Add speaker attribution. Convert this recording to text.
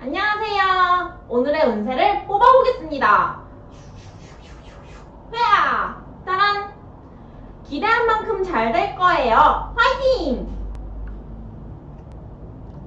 Speaker 1: 안녕하세요. 오늘의 운세를 뽑아보겠습니다. 회야! 따란! 기대한 만큼 잘 될 거예요.